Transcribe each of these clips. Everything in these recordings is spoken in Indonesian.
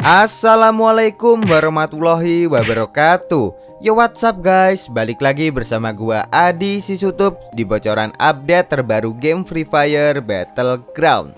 Assalamualaikum warahmatullahi wabarakatuh. Yo what's up guys? Balik lagi bersama gua Adi Sisutup Di bocoran update terbaru game Free Fire Battleground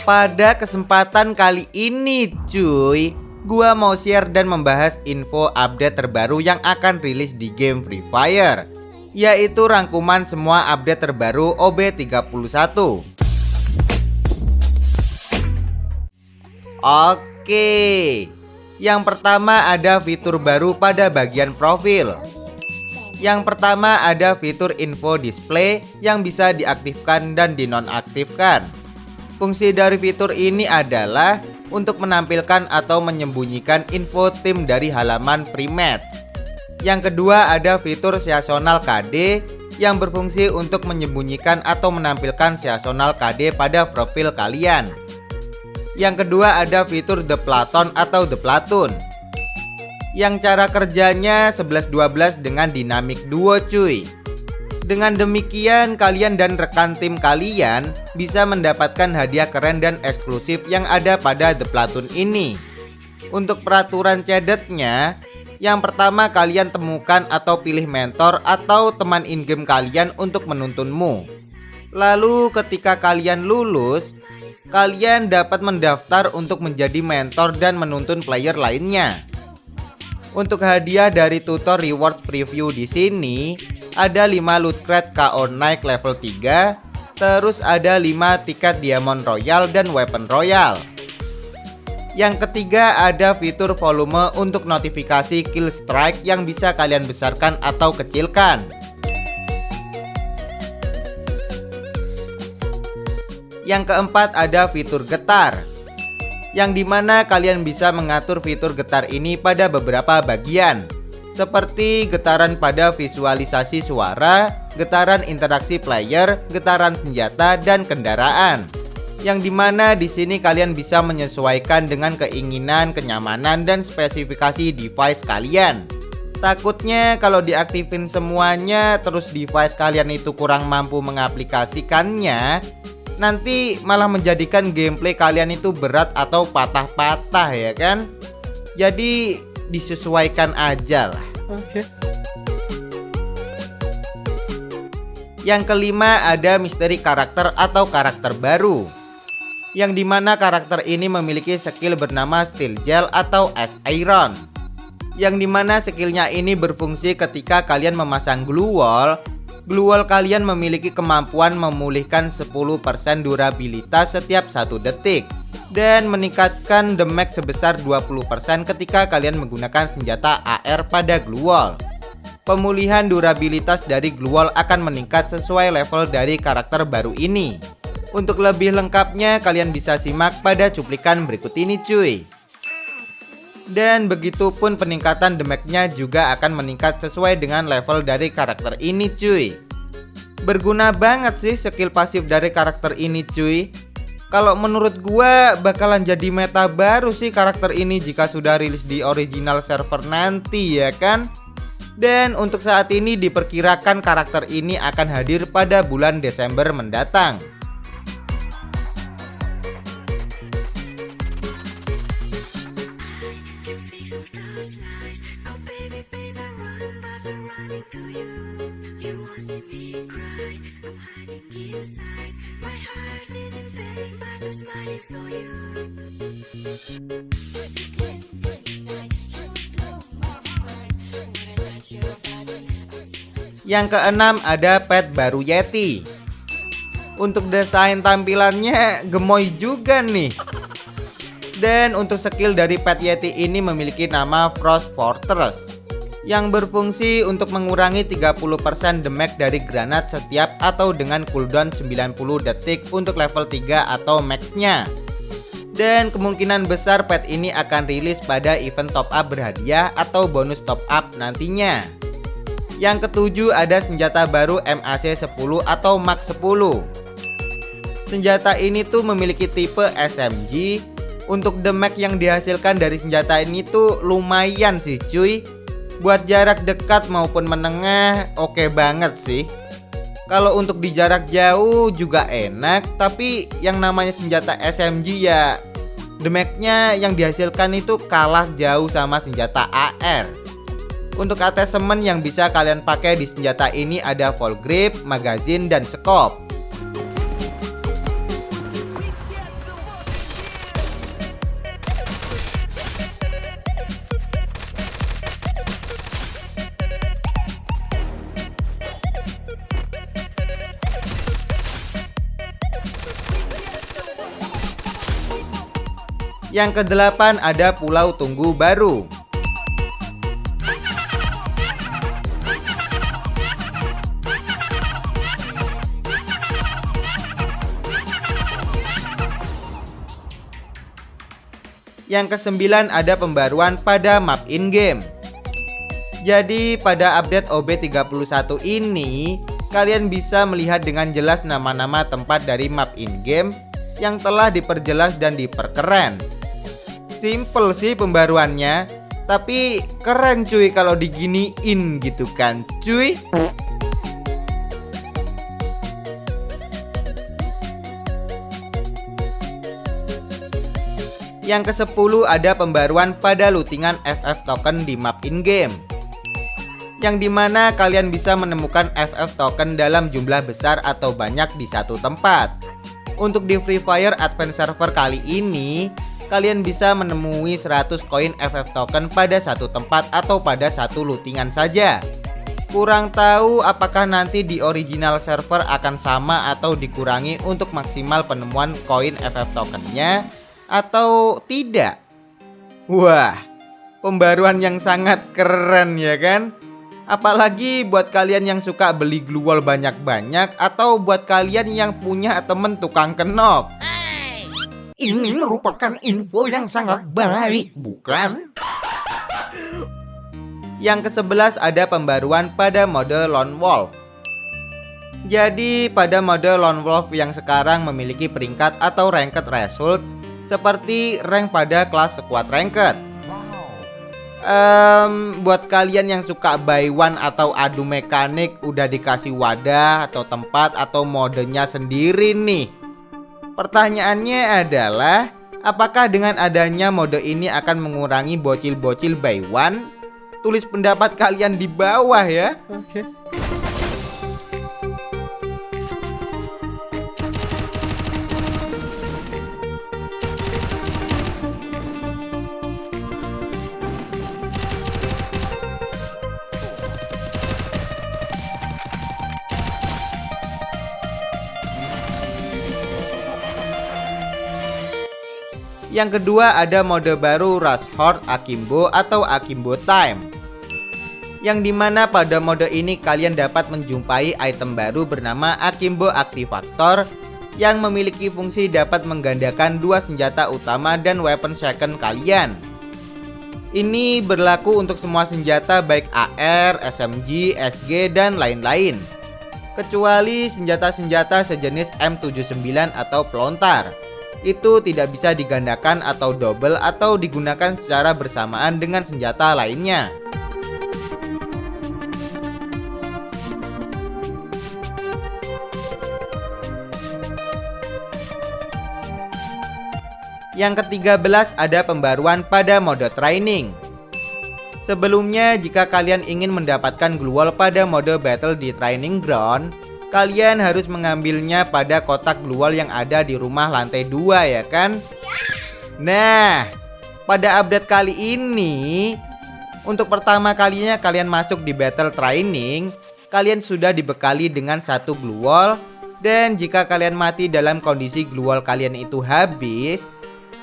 Pada kesempatan kali ini cuy. Gua mau share dan membahas info update terbaru yang akan rilis di game Free Fire Yaitu rangkuman semua update terbaru OB31 Oke Yang pertama ada fitur baru pada bagian profil. Yang pertama ada fitur info display yang bisa diaktifkan dan dinonaktifkan. Fungsi dari fitur ini adalah untuk menampilkan atau menyembunyikan info tim dari halaman pre-match. Yang kedua ada fitur seasonal KD yang berfungsi untuk menyembunyikan atau menampilkan seasonal KD pada profil kalian. Yang kedua ada fitur The Platon atau The Platoon yang cara kerjanya 11-12 dengan dinamik duo cuy dengan demikian kalian dan rekan tim kalian bisa mendapatkan hadiah keren dan eksklusif yang ada pada The Platoon ini. Untuk peraturan cedetnya Yang pertama kalian temukan atau pilih mentor atau teman in-game kalian untuk menuntunmu. Lalu ketika kalian lulus Kalian dapat mendaftar untuk menjadi mentor dan menuntun player lainnya. Untuk hadiah dari tutor reward preview di sini ada 5 loot crate KO naik level 3, terus ada 5 tiket diamond royal dan weapon royal. Yang ketiga ada fitur volume untuk notifikasi kill strike yang bisa kalian besarkan atau kecilkan. Yang keempat ada fitur getar yang di mana kalian bisa mengatur fitur getar ini pada beberapa bagian seperti getaran pada visualisasi suara, getaran interaksi player, getaran senjata, dan kendaraan. Yang di mana di sini kalian bisa menyesuaikan dengan keinginan, kenyamanan, dan spesifikasi device kalian. Takutnya kalau diaktifin semuanya terus device kalian itu kurang mampu mengaplikasikannya nanti malah menjadikan gameplay kalian itu berat atau patah-patah ya kan jadi disesuaikan aja lah. Oke. Okay. yang kelima ada misteri karakter atau karakter baru. Yang di mana karakter ini memiliki skill bernama Steel Gel atau Ice Iron. Yang di mana skillnya ini berfungsi ketika kalian memasang glue wall Glue wall kalian memiliki kemampuan memulihkan 10% durabilitas setiap satu detik dan meningkatkan damage sebesar 20% ketika kalian menggunakan senjata AR pada glue wall. Pemulihan durabilitas dari glue wall akan meningkat sesuai level dari karakter baru ini. Untuk lebih lengkapnya kalian bisa simak pada cuplikan berikut ini cuy. Dan begitupun peningkatan damage-nya juga akan meningkat sesuai dengan level dari karakter ini cuy. Berguna banget sih skill pasif dari karakter ini cuy. Kalau menurut gua bakalan jadi meta baru sih karakter ini jika sudah rilis di original server nanti ya kan? Dan untuk saat ini diperkirakan karakter ini akan hadir pada bulan Desember mendatang Yang keenam ada pet baru Yeti. Untuk desain tampilannya gemoy juga nih. Dan untuk skill dari pet Yeti ini memiliki nama Frost Fortress yang berfungsi untuk mengurangi 30% damage dari granat setiap atau dengan cooldown 90 detik untuk level 3 atau maxnya. Dan kemungkinan besar pet ini akan rilis pada event top up berhadiah atau bonus top up nantinya. Yang ketujuh ada senjata baru MAC 10 atau Max 10. Senjata ini tuh memiliki tipe SMG. Untuk damage yang dihasilkan dari senjata ini tuh lumayan sih cuy. Buat jarak dekat maupun menengah oke okay banget sih. Kalau untuk di jarak jauh juga enak, tapi yang namanya senjata SMG ya damage-nya yang dihasilkan itu kalah jauh sama senjata AR. Untuk attachment yang bisa kalian pakai di senjata ini ada full grip, magazine, dan scope. Yang kedelapan ada Pulau Tunggu Baru. Yang kesembilan ada pembaruan pada map in-game. Jadi pada update OB31 ini, kalian bisa melihat dengan jelas nama-nama tempat dari map in-game yang telah diperjelas dan diperkeren. Simple sih pembaruannya Tapi keren cuy kalau diginiin gitu kan cuy Yang ke-10 ada pembaruan pada lootingan FF token di map in-game. Yang di mana kalian bisa menemukan FF token dalam jumlah besar atau banyak di satu tempat. Untuk di Free Fire Advance Server kali ini kalian bisa menemui 100 koin FF token pada satu tempat atau pada satu lootingan saja. Kurang tahu apakah nanti di original server akan sama atau dikurangi untuk maksimal penemuan koin FF tokennya atau tidak. Wah, pembaruan yang sangat keren ya kan? Apalagi buat kalian yang suka beli glue wall banyak-banyak atau buat kalian yang punya temen tukang kenok. Ini merupakan info yang sangat baik, bukan? Yang ke-11 ada pembaruan pada mode Lone Wolf. Jadi pada mode Lone Wolf yang sekarang memiliki peringkat atau ranked result seperti rank pada kelas squad ranked. Um, buat kalian yang suka buy one atau adu mekanik udah dikasih wadah atau tempat atau modenya sendiri nih Pertanyaannya adalah Apakah dengan adanya mode ini akan mengurangi bocil-bocil by one? Tulis pendapat kalian di bawah ya Oke okay. Yang kedua ada mode baru Rush Horde Akimbo atau Akimbo Time yang di mana pada mode ini kalian dapat menjumpai item baru bernama Akimbo Activator yang memiliki fungsi dapat menggandakan dua senjata utama dan weapon second kalian. Ini berlaku untuk semua senjata baik AR, SMG, SG, dan lain-lain. Kecuali senjata-senjata sejenis M79 atau pelontar itu tidak bisa digandakan atau double atau digunakan secara bersamaan dengan senjata lainnya. Yang ketiga belas ada pembaruan pada mode training. Sebelumnya jika kalian ingin mendapatkan glue pada mode battle di training ground, kalian harus mengambilnya pada kotak glual yang ada di rumah lantai 2 ya kan? Nah, pada update kali ini untuk pertama kalinya kalian masuk di battle training, kalian sudah dibekali dengan satu glual dan jika kalian mati dalam kondisi glual kalian itu habis,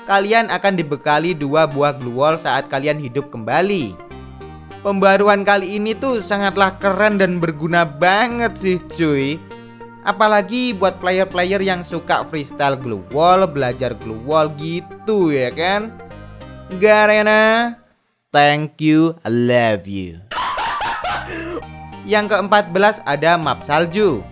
kalian akan dibekali dua buah glual saat kalian hidup kembali. Pembaruan kali ini tuh sangatlah keren dan berguna banget sih cuy Apalagi buat player-player yang suka freestyle glue wall, belajar glue wall gitu ya kan? Garena, thank you, I love you. Yang keempat belas ada map salju.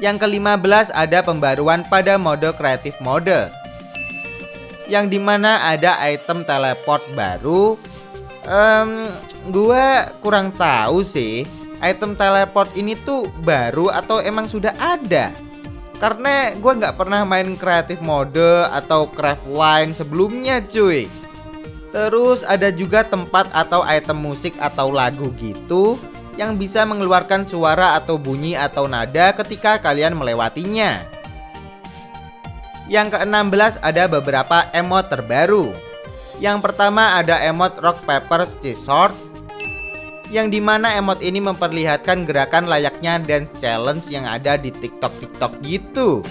Yang kelima belas ada pembaruan pada mode kreatif mode. Yang di mana ada item teleport baru. Um, Gua kurang tahu sih Item teleport ini tuh baru atau emang sudah ada? Karena gue nggak pernah main kreatif mode atau craft line sebelumnya cuy. Terus ada juga tempat atau item musik atau lagu gitu yang bisa mengeluarkan suara atau bunyi atau nada ketika kalian melewatinya. Yang ke-16 ada beberapa emot terbaru. Yang pertama ada emot Rock Paper Scissors yang di mana emot ini memperlihatkan gerakan layaknya dance challenge yang ada di TikTok-TikTok gitu.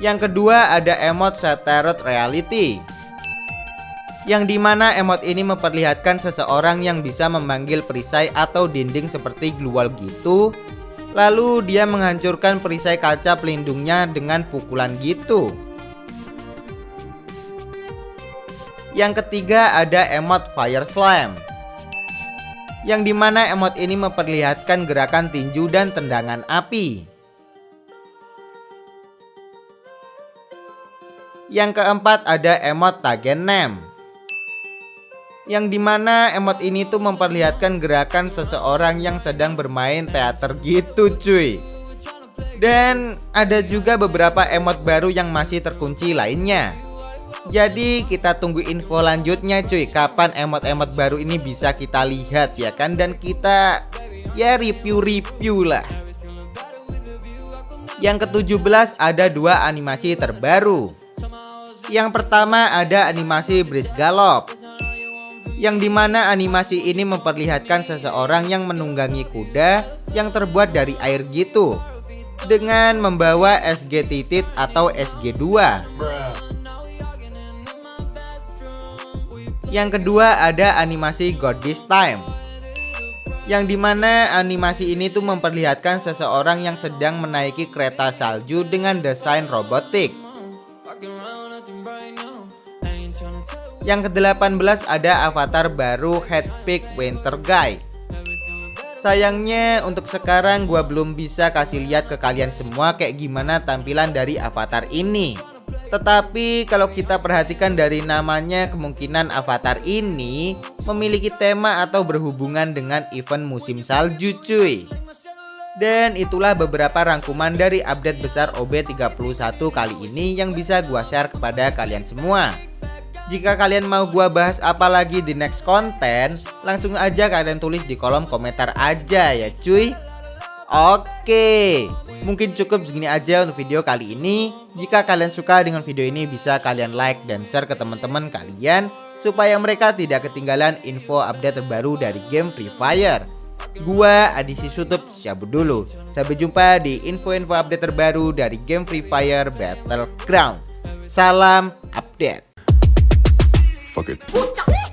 Yang kedua ada emot Shattered Reality yang di mana emot ini memperlihatkan seseorang yang bisa memanggil perisai atau dinding seperti glual gitu. Lalu dia menghancurkan perisai kaca pelindungnya dengan pukulan gitu. Yang ketiga ada emot Fire Slam Yang di mana emot ini memperlihatkan gerakan tinju dan tendangan api. Yang keempat ada emot Tagen Nem yang di mana emot ini tuh memperlihatkan gerakan seseorang yang sedang bermain teater gitu cuy. Dan ada juga beberapa emot baru yang masih terkunci lainnya. Jadi kita tunggu info lanjutnya cuy. Kapan emot-emot baru ini bisa kita lihat ya kan? Dan kita ya review-review lah. Yang ke-17 ada dua animasi terbaru. Yang pertama ada animasi Breeze Gallop yang di mana animasi ini memperlihatkan seseorang yang menunggangi kuda yang terbuat dari air gitu dengan membawa SG titit atau SG2 yang kedua ada animasi God This Time yang di mana animasi ini tuh memperlihatkan seseorang yang sedang menaiki kereta salju dengan desain robotik yang ke-18 ada avatar baru Headpick Winter Guy. Sayangnya untuk sekarang gua belum bisa kasih lihat ke kalian semua kayak gimana tampilan dari avatar ini. Tetapi kalau kita perhatikan dari namanya kemungkinan avatar ini memiliki tema atau berhubungan dengan event musim salju cuy. Dan itulah beberapa rangkuman dari update besar OB31 kali ini yang bisa gua share kepada kalian semua jika kalian mau gua bahas apa lagi di next konten, langsung aja kalian tulis di kolom komentar aja ya cuy. Oke, mungkin cukup segini aja untuk video kali ini. Jika kalian suka dengan video ini bisa kalian like dan share ke teman-teman kalian supaya mereka tidak ketinggalan info update terbaru dari game Free Fire. Gua Adisi Sutup cabut dulu. Sampai jumpa di info-info update terbaru dari game Free Fire Battleground. Salam update. Fuck it.